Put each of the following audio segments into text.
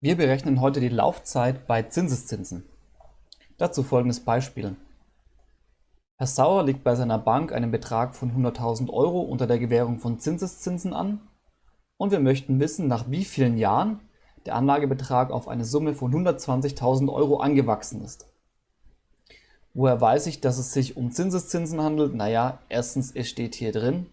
Wir berechnen heute die Laufzeit bei Zinseszinsen. Dazu folgendes Beispiel. Herr Sauer legt bei seiner Bank einen Betrag von 100.000 Euro unter der Gewährung von Zinseszinsen an und wir möchten wissen, nach wie vielen Jahren der Anlagebetrag auf eine Summe von 120.000 Euro angewachsen ist. Woher weiß ich, dass es sich um Zinseszinsen handelt? Naja, erstens, es steht hier drin.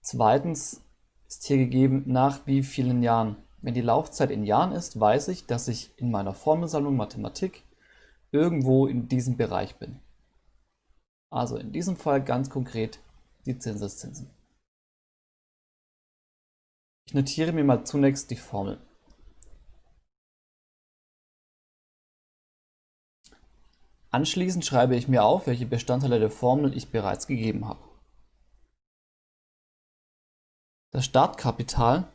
Zweitens ist hier gegeben, nach wie vielen Jahren. Wenn die Laufzeit in Jahren ist, weiß ich, dass ich in meiner Formelsammlung Mathematik irgendwo in diesem Bereich bin. Also in diesem Fall ganz konkret die Zinseszinsen. Ich notiere mir mal zunächst die Formel. Anschließend schreibe ich mir auf, welche Bestandteile der Formel ich bereits gegeben habe. Das Startkapital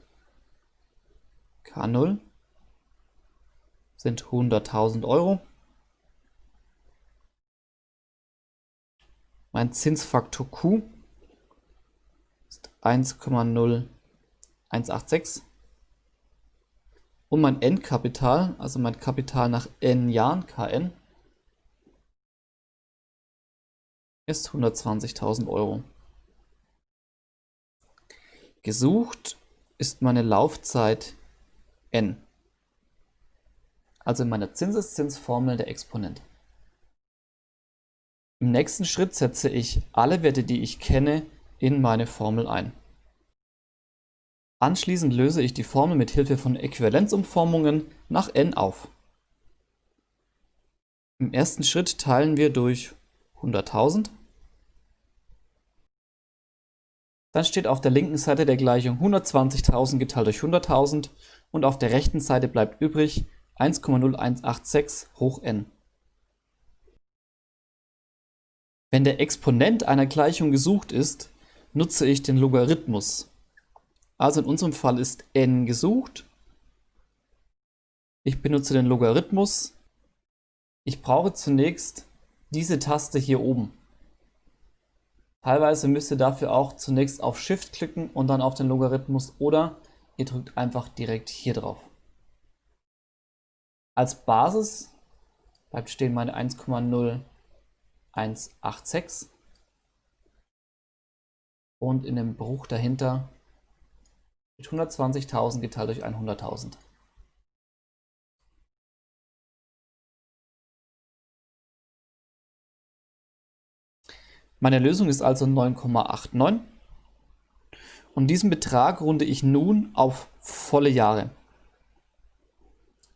K0 sind 100.000 Euro. Mein Zinsfaktor Q ist 1,0186 und mein Endkapital, also mein Kapital nach n Jahren, Kn, ist 120.000 Euro. Gesucht ist meine Laufzeit n, also in meiner Zinseszinsformel der Exponent. Im nächsten Schritt setze ich alle Werte, die ich kenne, in meine Formel ein. Anschließend löse ich die Formel mit Hilfe von Äquivalenzumformungen nach n auf. Im ersten Schritt teilen wir durch 100.000. Dann steht auf der linken Seite der Gleichung 120.000 geteilt durch 100.000 und auf der rechten Seite bleibt übrig 1,0186 hoch n. Wenn der Exponent einer Gleichung gesucht ist, nutze ich den Logarithmus. Also in unserem Fall ist n gesucht. Ich benutze den Logarithmus. Ich brauche zunächst diese Taste hier oben. Teilweise müsst ihr dafür auch zunächst auf Shift klicken und dann auf den Logarithmus oder ihr drückt einfach direkt hier drauf. Als Basis bleibt stehen meine 1,0 186 und in dem Bruch dahinter mit 120.000 geteilt durch 100.000. Meine Lösung ist also 9,89 und diesen Betrag runde ich nun auf volle Jahre.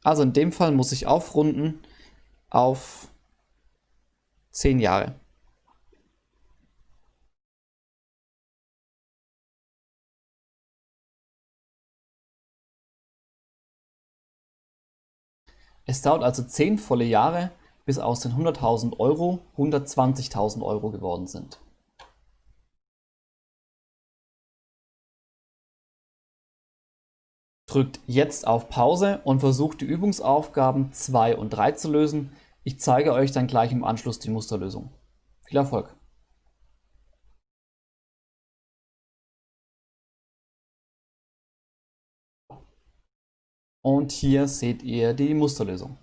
Also in dem Fall muss ich aufrunden auf Zehn Jahre. Es dauert also zehn volle Jahre, bis aus den 100.000 Euro 120.000 Euro geworden sind. Drückt jetzt auf Pause und versucht die Übungsaufgaben 2 und 3 zu lösen. Ich zeige euch dann gleich im Anschluss die Musterlösung. Viel Erfolg! Und hier seht ihr die Musterlösung.